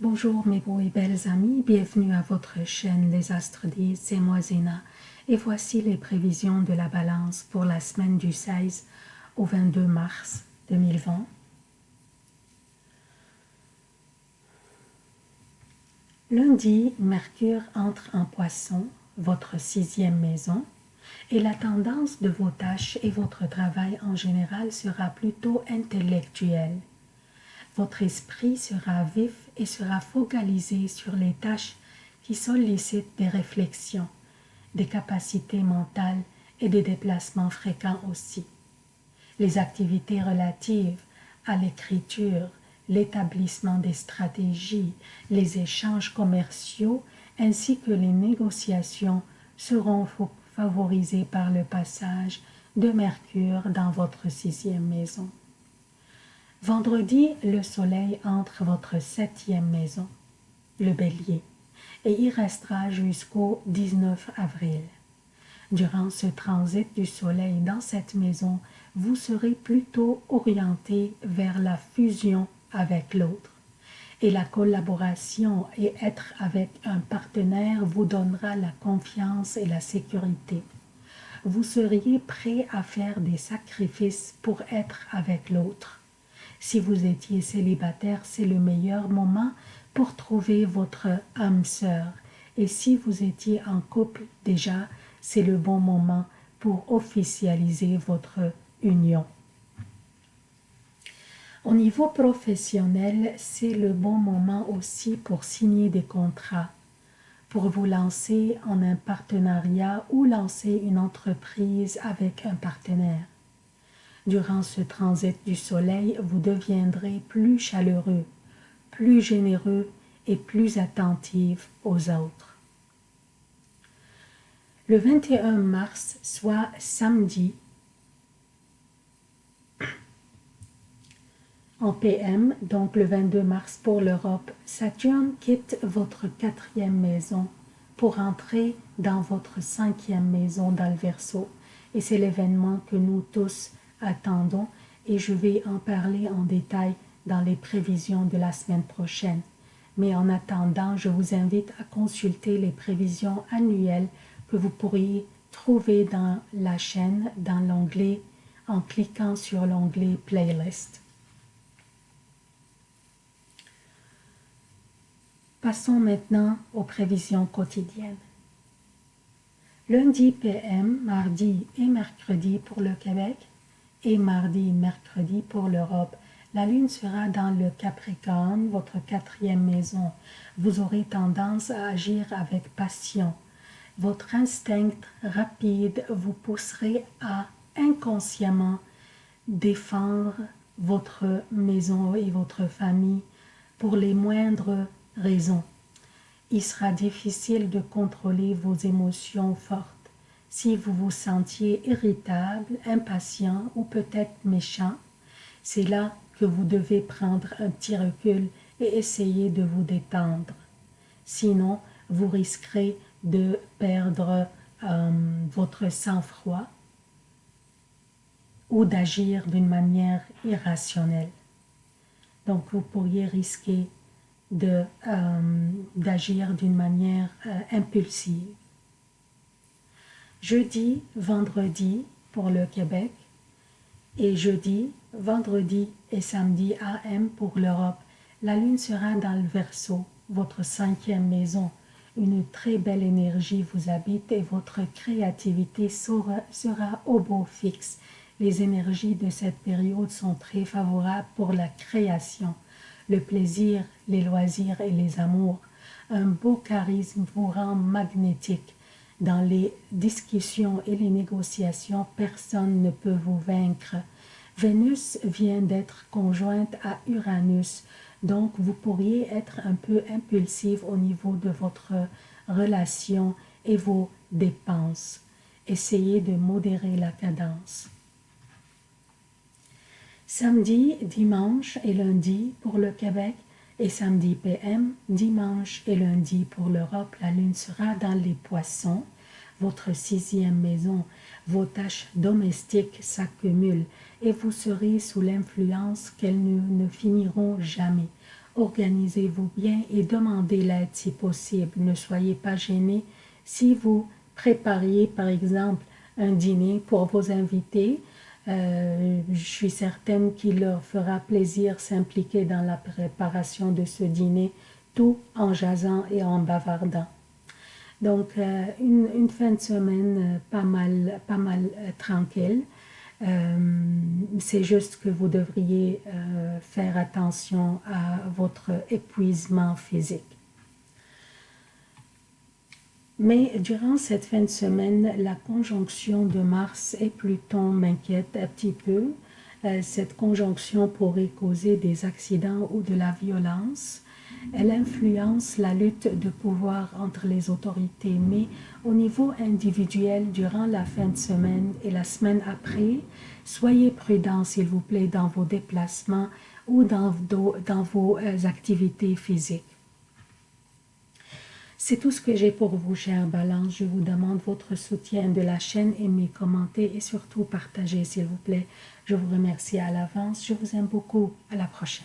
Bonjour mes beaux et belles amis, bienvenue à votre chaîne Les Astres disent, c'est moi Zéna et voici les prévisions de la balance pour la semaine du 16 au 22 mars 2020. Lundi, Mercure entre en poisson, votre sixième maison, et la tendance de vos tâches et votre travail en général sera plutôt intellectuelle. Votre esprit sera vif et sera focalisé sur les tâches qui sollicitent des réflexions, des capacités mentales et des déplacements fréquents aussi. Les activités relatives à l'écriture, l'établissement des stratégies, les échanges commerciaux ainsi que les négociations seront favorisés par le passage de Mercure dans votre sixième maison. Vendredi, le soleil entre votre septième maison, le bélier, et y restera jusqu'au 19 avril. Durant ce transit du soleil dans cette maison, vous serez plutôt orienté vers la fusion avec l'autre. Et la collaboration et être avec un partenaire vous donnera la confiance et la sécurité. Vous seriez prêt à faire des sacrifices pour être avec l'autre. Si vous étiez célibataire, c'est le meilleur moment pour trouver votre âme sœur. Et si vous étiez en couple déjà, c'est le bon moment pour officialiser votre union. Au niveau professionnel, c'est le bon moment aussi pour signer des contrats, pour vous lancer en un partenariat ou lancer une entreprise avec un partenaire. Durant ce transit du soleil, vous deviendrez plus chaleureux, plus généreux et plus attentif aux autres. Le 21 mars, soit samedi, En PM, donc le 22 mars pour l'Europe, Saturne quitte votre quatrième maison pour entrer dans votre cinquième maison dans le Verseau. Et c'est l'événement que nous tous attendons et je vais en parler en détail dans les prévisions de la semaine prochaine. Mais en attendant, je vous invite à consulter les prévisions annuelles que vous pourriez trouver dans la chaîne, dans l'onglet, en cliquant sur l'onglet Playlist. Passons maintenant aux prévisions quotidiennes. Lundi PM, mardi et mercredi pour le Québec et mardi et mercredi pour l'Europe. La lune sera dans le Capricorne, votre quatrième maison. Vous aurez tendance à agir avec passion. Votre instinct rapide vous pousserait à inconsciemment défendre votre maison et votre famille pour les moindres raison. Il sera difficile de contrôler vos émotions fortes. Si vous vous sentiez irritable, impatient ou peut-être méchant, c'est là que vous devez prendre un petit recul et essayer de vous détendre. Sinon, vous risquerez de perdre euh, votre sang-froid ou d'agir d'une manière irrationnelle. Donc, vous pourriez risquer euh, d'agir d'une manière euh, impulsive. Jeudi, vendredi pour le Québec et jeudi, vendredi et samedi AM pour l'Europe. La lune sera dans le Verseau, votre cinquième maison. Une très belle énergie vous habite et votre créativité sera, sera au beau fixe. Les énergies de cette période sont très favorables pour la création le plaisir, les loisirs et les amours. Un beau charisme vous rend magnétique. Dans les discussions et les négociations, personne ne peut vous vaincre. Vénus vient d'être conjointe à Uranus, donc vous pourriez être un peu impulsif au niveau de votre relation et vos dépenses. Essayez de modérer la cadence. Samedi, dimanche et lundi pour le Québec et samedi PM, dimanche et lundi pour l'Europe, la lune sera dans les poissons, votre sixième maison, vos tâches domestiques s'accumulent et vous serez sous l'influence qu'elles ne, finiront jamais. organisez-vous bien et demandez l'aide si possible. Ne soyez pas gênés si vous prépariez par exemple un dîner pour vos invités. Euh, je suis certaine qu'il leur fera plaisir s'impliquer dans la préparation de ce dîner, tout en jasant et en bavardant. Donc, euh, une, fin de semaine euh, pas mal, pas mal tranquille. C'est juste que vous devriez faire attention à votre épuisement physique. Mais durant cette fin de semaine, la conjonction de Mars et Pluton m'inquiète un petit peu. Euh, cette conjonction pourrait causer des accidents ou de la violence. Elle influence la lutte de pouvoir entre les autorités, mais au niveau individuel, durant la fin de semaine et la semaine après, soyez prudents, s'il vous plaît, dans vos déplacements ou dans, dans vos euh, activités physiques. C'est tout ce que j'ai pour vous, chers Balance. Je vous demande votre soutien de la chaîne, aimez, commentez et surtout partagez, s'il vous plaît. Je vous remercie à l'avance. Je vous aime beaucoup. À la prochaine.